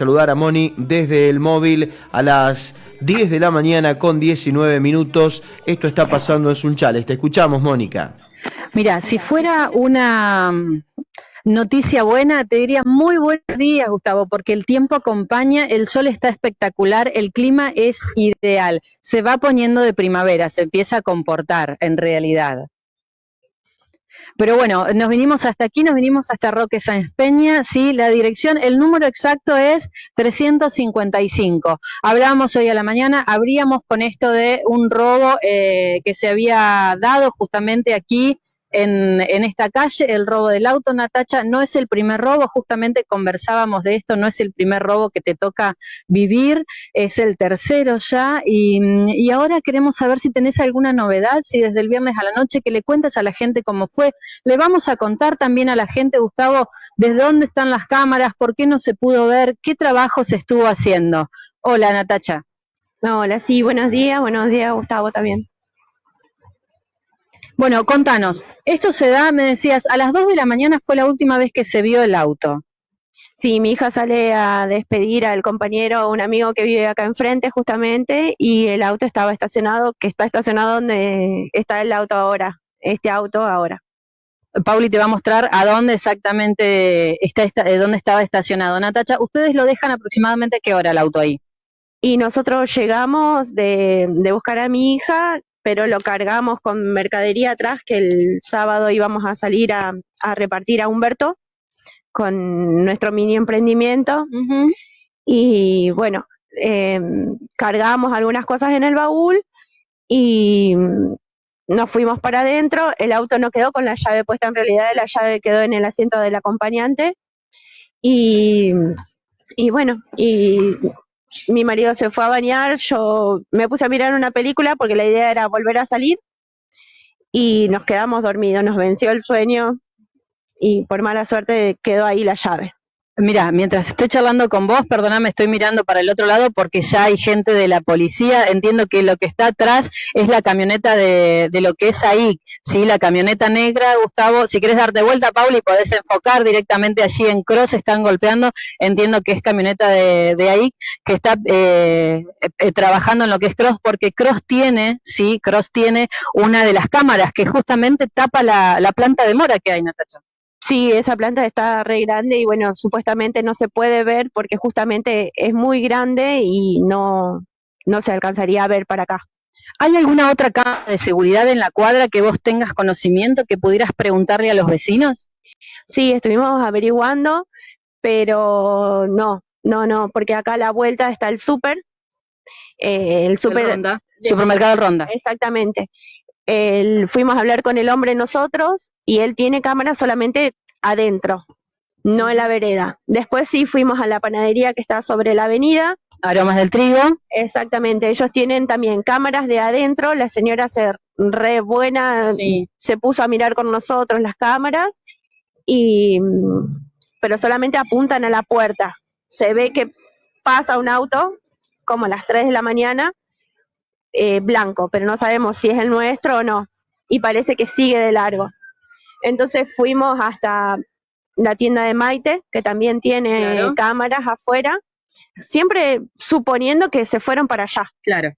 saludar a Moni desde el móvil a las 10 de la mañana con 19 minutos. Esto está pasando en Sunchales. Te escuchamos, Mónica. Mira, si fuera una mm, noticia buena, te diría muy buenos días, Gustavo, porque el tiempo acompaña, el sol está espectacular, el clima es ideal, se va poniendo de primavera, se empieza a comportar en realidad. Pero bueno, nos vinimos hasta aquí, nos vinimos hasta Roque Sáenz Peña, sí, la dirección, el número exacto es 355. Hablábamos hoy a la mañana, abríamos con esto de un robo eh, que se había dado justamente aquí en, en, esta calle, el robo del auto, Natacha, no es el primer robo, justamente conversábamos de esto, no es el primer robo que te toca vivir, es el tercero ya, y, y ahora queremos saber si tenés alguna novedad, si desde el viernes a la noche que le cuentes a la gente cómo fue. Le vamos a contar también a la gente, Gustavo, desde dónde están las cámaras, por qué no se pudo ver, qué trabajo se estuvo haciendo. Hola, Natacha. Hola, sí, buenos días, buenos días, Gustavo también. Bueno, contanos, esto se da, me decías, a las 2 de la mañana fue la última vez que se vio el auto. Sí, mi hija sale a despedir al compañero, un amigo que vive acá enfrente justamente, y el auto estaba estacionado, que está estacionado donde está el auto ahora, este auto ahora. Pauli te va a mostrar a dónde exactamente está, eh, dónde estaba estacionado. Natacha, ¿ustedes lo dejan aproximadamente qué hora el auto ahí? Y nosotros llegamos de, de buscar a mi hija, pero lo cargamos con mercadería atrás, que el sábado íbamos a salir a, a repartir a Humberto con nuestro mini emprendimiento. Y bueno, eh, cargamos algunas cosas en el baúl y nos fuimos para adentro. El auto no quedó con la llave puesta, en realidad la llave quedó en el asiento del acompañante. Y, y bueno, y mi marido se fue a bañar, yo me puse a mirar una película porque la idea era volver a salir y nos quedamos dormidos, nos venció el sueño y por mala suerte quedó ahí la llave. Mira, mientras estoy charlando con vos, perdóname, estoy mirando para el otro lado porque ya hay gente de la policía. Entiendo que lo que está atrás es la camioneta de, de lo que es ahí, ¿sí? La camioneta negra, Gustavo. Si quieres darte vuelta, Pauli, podés enfocar directamente allí en Cross, están golpeando. Entiendo que es camioneta de, de ahí, que está eh, eh, trabajando en lo que es Cross, porque Cross tiene, sí, Cross tiene una de las cámaras que justamente tapa la, la planta de mora que hay, Natacha. Sí, esa planta está re grande y bueno, supuestamente no se puede ver porque justamente es muy grande y no, no se alcanzaría a ver para acá. ¿Hay alguna otra cámara de seguridad en la cuadra que vos tengas conocimiento que pudieras preguntarle a los vecinos? Sí, estuvimos averiguando, pero no, no, no, porque acá a la vuelta está el súper, eh, el súper... Ronda. Supermercado Ronda. Exactamente el, fuimos a hablar con el hombre nosotros y él tiene cámara solamente adentro, no en la vereda. Después sí fuimos a la panadería que está sobre la avenida. Aromas del trigo. Exactamente, ellos tienen también cámaras de adentro, la señora se re buena, Sí. se puso a mirar con nosotros las cámaras y pero solamente apuntan a la puerta. Se ve que pasa un auto como a las 3 de la mañana eh, blanco, pero no sabemos si es el nuestro o no. Y parece que sigue de largo. Entonces fuimos hasta la tienda de Maite, que también tiene Claro. cámaras afuera, siempre suponiendo que se fueron para allá. Claro.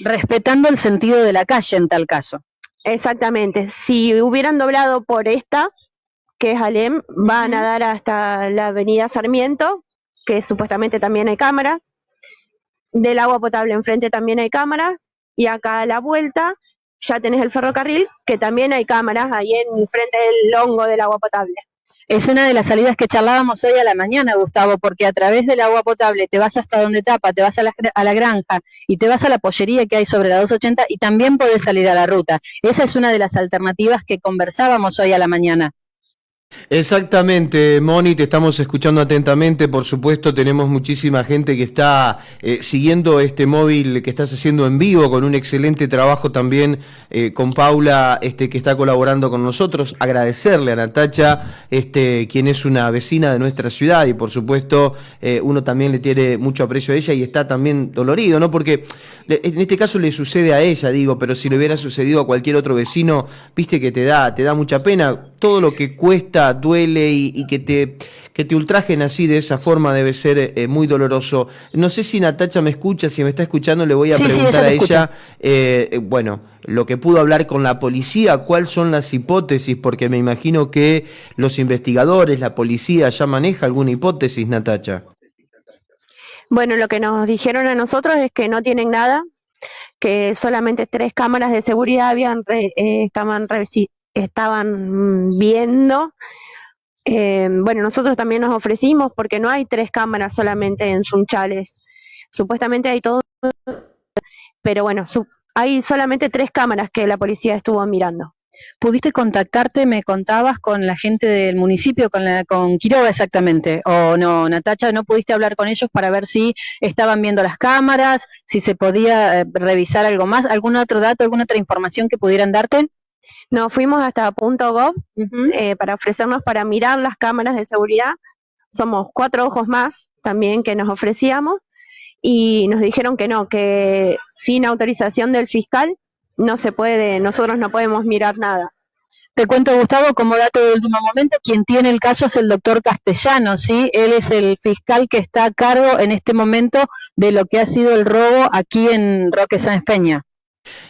Respetando el sentido de la calle en tal caso. Exactamente. Si hubieran doblado por esta, que es Alem, van a dar hasta la avenida Sarmiento, que supuestamente también hay cámaras. Del agua potable enfrente también hay cámaras. Y acá a la vuelta ya tenés el ferrocarril, que también hay cámaras ahí en frente del hongo del agua potable. Es una de las salidas que charlábamos hoy a la mañana, Gustavo, porque a través del agua potable te vas hasta donde tapa, te vas a la, a la granja y te vas a la pollería que hay sobre la 280 y también podés salir a la ruta. Esa es una de las alternativas que conversábamos hoy a la mañana. Exactamente, Moni, te estamos escuchando atentamente. Por supuesto, tenemos muchísima gente que está eh, siguiendo este móvil que estás haciendo en vivo, con un excelente trabajo también eh, con Paula, este, que está colaborando con nosotros. Agradecerle a Natacha, este, quien es una vecina de nuestra ciudad, y por supuesto, eh, uno también le tiene mucho aprecio a ella y está también dolorido, ¿no? Porque en este caso le sucede a ella, digo, pero si le hubiera sucedido a cualquier otro vecino, viste que te da, te da mucha pena. Todo lo que cuesta, duele y, que te que te ultrajen así de esa forma debe ser eh, muy doloroso. No sé si Natacha me escucha, si me está escuchando le voy a preguntar a ella, eh, bueno, lo que pudo hablar con la policía, cuáles son las hipótesis, porque me imagino que los investigadores, la policía ya maneja alguna hipótesis, Natacha. Bueno, lo que nos dijeron a nosotros es que no tienen nada, que solamente tres cámaras de seguridad habían eh, estaban, estaban viendo. Eh, bueno, nosotros también nos ofrecimos porque no hay tres cámaras solamente en Sunchales. Supuestamente hay todo, pero bueno, hay solamente tres cámaras que la policía estuvo mirando. ¿Pudiste contactarte, me contabas, con la gente del municipio, con, la, con Quiroga exactamente? ¿O no, Natacha, no pudiste hablar con ellos para ver si estaban viendo las cámaras, si se podía eh, revisar algo más, algún otro dato, alguna otra información que pudieran darte? No, fuimos hasta punto .gov eh, para ofrecernos para mirar las cámaras de seguridad. Somos cuatro ojos más también que nos ofrecíamos y nos dijeron que no, que sin autorización del fiscal no se puede, nosotros no podemos mirar nada. Te cuento, Gustavo, como dato de último momento, quien tiene el caso es el doctor Castellano, ¿sí? Él es el fiscal que está a cargo en este momento de lo que ha sido el robo aquí en Roque Sáenz Peña.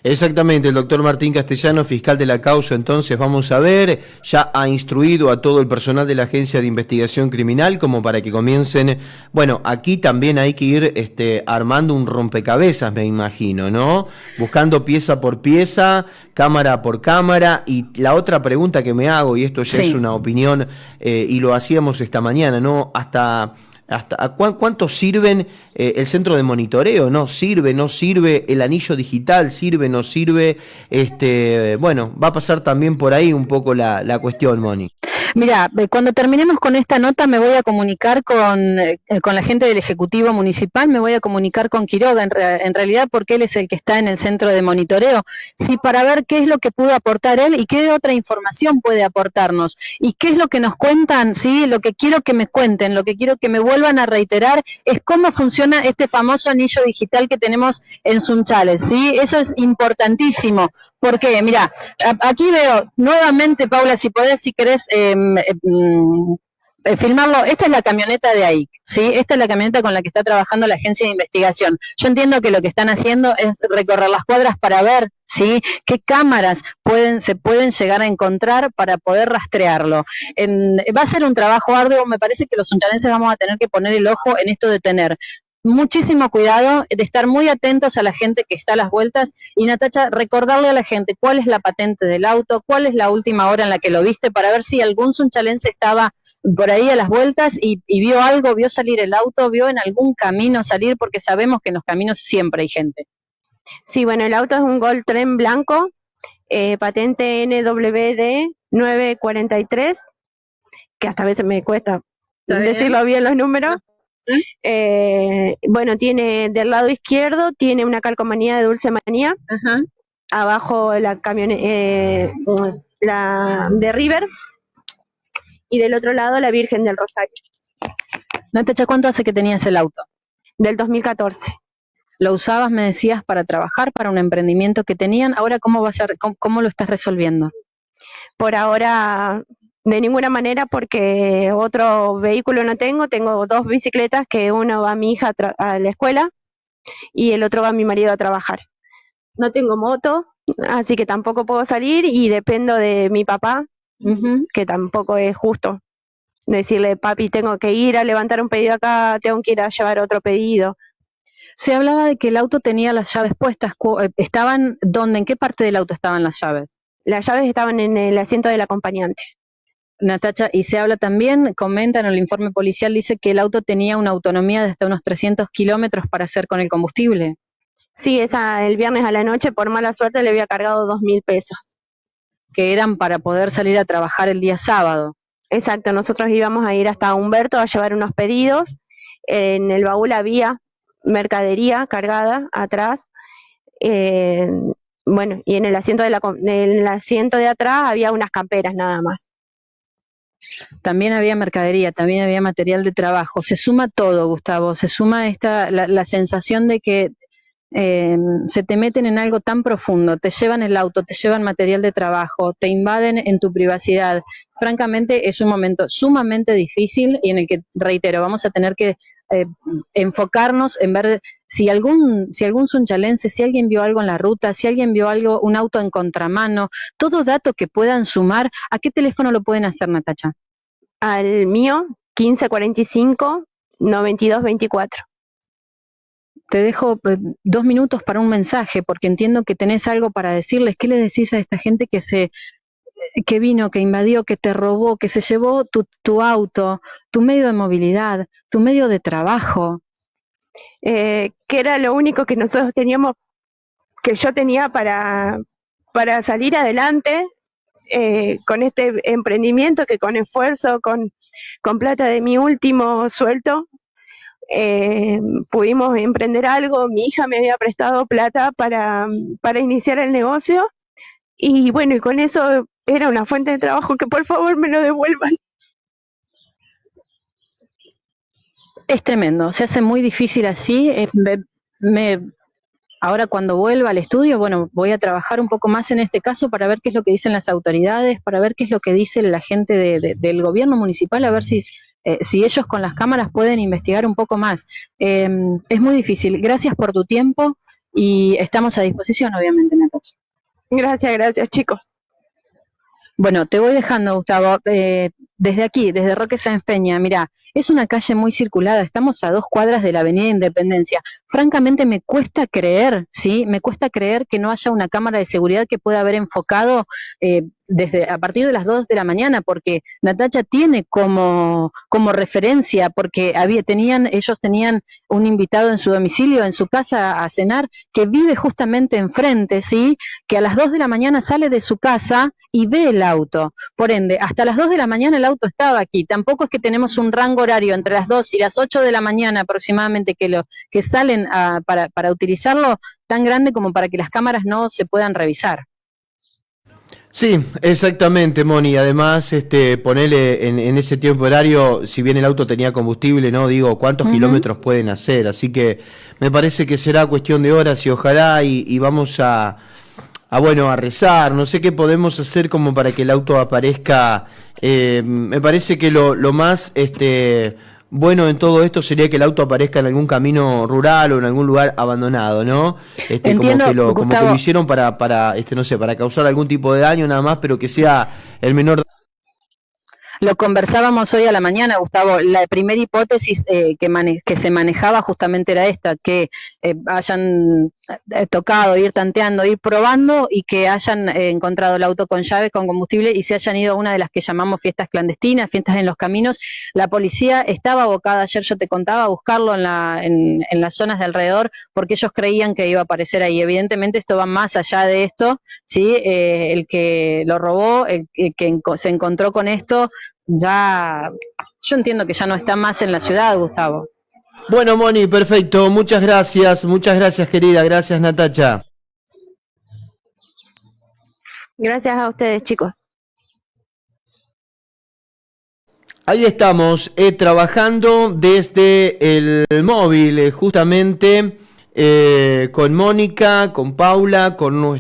Exactamente, el doctor Martín Castellano, fiscal de la causa, entonces vamos a ver, ya ha instruido a todo el personal de la Agencia de Investigación Criminal como para que comiencen, bueno, aquí también hay que ir este, armando un rompecabezas, me imagino, ¿no? Buscando pieza por pieza, cámara por cámara, y la otra pregunta que me hago, y esto ya es una opinión, eh, y lo hacíamos esta mañana, ¿no? Hasta hasta cuánto sirven eh, el centro de monitoreo, no sirve, no sirve el anillo digital, sirve, no sirve, este, bueno, va a pasar también por ahí un poco la, la cuestión, Moni. Mira, eh, cuando terminemos con esta nota me voy a comunicar con, eh, con la gente del Ejecutivo Municipal, me voy a comunicar con Quiroga en, en, realidad porque él es el que está en el centro de monitoreo, sí, para ver qué es lo que pudo aportar él y qué otra información puede aportarnos. Y qué es lo que nos cuentan, sí, lo que quiero que me cuenten, lo que quiero que me vuelvan a reiterar es cómo funciona este famoso anillo digital que tenemos en Sunchales, sí, eso es importantísimo, porque mira, aquí veo nuevamente, Paula, si podés, si querés... Eh, filmarlo, esta es la camioneta de AIC, ¿sí? Esta es la camioneta con la que está trabajando la agencia de investigación. Yo entiendo que lo que están haciendo es recorrer las cuadras para ver, ¿sí? Qué cámaras pueden, se pueden llegar a encontrar para poder rastrearlo. va a ser un trabajo arduo, me parece que los unchalenses vamos a tener que poner el ojo en esto de tener muchísimo cuidado, de estar muy atentos a la gente que está a las vueltas y Natacha, recordarle a la gente cuál es la patente del auto, cuál es la última hora en la que lo viste para ver si algún sunchalense estaba por ahí a las vueltas y, vio algo, vio salir el auto, vio en algún camino salir, porque sabemos que en los caminos siempre hay gente. Sí, bueno, el auto es un Gold Tren blanco, eh, patente NWD 943, que hasta a veces me cuesta decirlo bien los números. Eh, bueno, tiene del lado izquierdo, tiene una calcomanía de Dulce Manía. Abajo la camioneta, eh, la de River. Y del otro lado la Virgen del Rosario. Natacha, ¿cuánto hace que tenías el auto? Del 2014. ¿Lo usabas, me decías, para trabajar, para un emprendimiento que tenían? Ahora, ¿cómo, va a ser, cómo lo estás resolviendo? Por ahora de ninguna manera porque otro vehículo no tengo, tengo dos bicicletas que uno va a mi hija a, la escuela y el otro va a mi marido a trabajar. No tengo moto, así que tampoco puedo salir y dependo de mi papá, que tampoco es justo decirle, papi, tengo que ir a levantar un pedido acá, tengo que ir a llevar otro pedido. Se hablaba de que el auto tenía las llaves puestas. Eh, ¿Estaban dónde? ¿En qué parte del auto estaban las llaves? Las llaves estaban en el asiento del acompañante. Natacha, y se habla también, comenta en el informe policial, dice que el auto tenía una autonomía de hasta unos 300 kilómetros para hacer con el combustible. Sí, esa, el viernes a la noche, por mala suerte, le había cargado dos mil pesos. Que eran para poder salir a trabajar el día sábado. Exacto, nosotros íbamos a ir hasta Humberto a llevar unos pedidos. En el baúl había mercadería cargada atrás. Eh, bueno, y en el asiento de la, en el asiento de atrás había unas camperas nada más. También había mercadería, también había material de trabajo. Se suma todo, Gustavo. Se suma esta la, sensación de que eh, se te meten en algo tan profundo, te llevan el auto, te llevan material de trabajo, te invaden en tu privacidad. Francamente es un momento sumamente difícil y en el que, reitero, vamos a tener que eh, enfocarnos en ver si algún, si algún sunchalense, si alguien vio algo en la ruta, si alguien vio algo, un auto en contramano, todo dato que puedan sumar, ¿a qué teléfono lo pueden hacer, Natacha? Al mío, 1545 9224. Te dejo eh, dos minutos para un mensaje, porque entiendo que tenés algo para decirles. ¿Qué le decís a esta gente que se que vino, que invadió, que te robó, que se llevó tu, tu auto, tu medio de movilidad, tu medio de trabajo. Eh, que era lo único que nosotros teníamos, que yo tenía para, para salir adelante eh, con este emprendimiento que con esfuerzo, con, con plata de mi último sueldo, eh, pudimos emprender algo. Mi hija me había prestado plata para, para iniciar el negocio y bueno, y con eso era una fuente de trabajo que por favor me lo devuelvan. Es tremendo, se hace muy difícil así. Me, ahora cuando vuelva al estudio, bueno, voy a trabajar un poco más en este caso para ver qué es lo que dicen las autoridades, para ver qué es lo que dice la gente del gobierno municipal, a ver si, eh, si ellos con las cámaras pueden investigar un poco más. Eh, es muy difícil. Gracias por tu tiempo y estamos a disposición, obviamente, Natacha. Gracias, gracias, chicos. Bueno, te voy dejando, Gustavo. Eh, desde aquí, desde Roque Sáenz Peña, mira, es una calle muy circulada, estamos a dos cuadras de la Avenida Independencia. Francamente me cuesta creer, ¿sí? Me cuesta creer que no haya una cámara de seguridad que pueda haber enfocado eh, desde a partir de las dos de la mañana, porque Natacha tiene como, como referencia, porque había, tenían, ellos tenían un invitado en su domicilio, en su casa a cenar, que vive justamente enfrente, ¿sí? Que a las dos de la mañana sale de su casa y ve el auto. Por ende, hasta las dos de la mañana el auto estaba aquí. Tampoco es que tenemos un rango horario entre las 2 y las 8 de la mañana aproximadamente que, lo, que salen para, para utilizarlo tan grande como para que las cámaras no se puedan revisar. Sí, exactamente, Moni. Además, este, ponele en, en, ese tiempo horario, si bien el auto tenía combustible, no digo cuántos uh -huh. kilómetros pueden hacer. Así que me parece que será cuestión de horas y ojalá y, y vamos a, a, bueno, a rezar. No sé qué podemos hacer como para que el auto aparezca eh, me parece que lo, lo más este, bueno en todo esto sería que el auto aparezca en algún camino rural o en algún lugar abandonado, ¿no? Este, Entiendo, como, que lo, como que lo hicieron para, para, este, no sé, para causar algún tipo de daño nada más, pero que sea el menor lo conversábamos hoy a la mañana, Gustavo. La primera hipótesis eh, que, que, se manejaba justamente era esta, que eh, hayan eh, tocado, ir tanteando, ir probando y que hayan eh, encontrado el auto con llaves, con combustible y se hayan ido a una de las que llamamos fiestas clandestinas, fiestas en los caminos. La policía estaba abocada, ayer yo te contaba, a buscarlo en, la, en, en las zonas de alrededor porque ellos creían que iba a aparecer ahí. Evidentemente esto va más allá de esto, ¿sí? el que lo robó, el que se encontró con esto, ya, yo entiendo que ya no está más en la ciudad, Gustavo. Bueno, Moni, perfecto. Muchas gracias, muchas gracias, querida. Gracias, Natacha. Gracias a ustedes, chicos. Ahí estamos, eh, trabajando desde el móvil, eh, justamente eh, con Mónica, con Paula, con nuestro...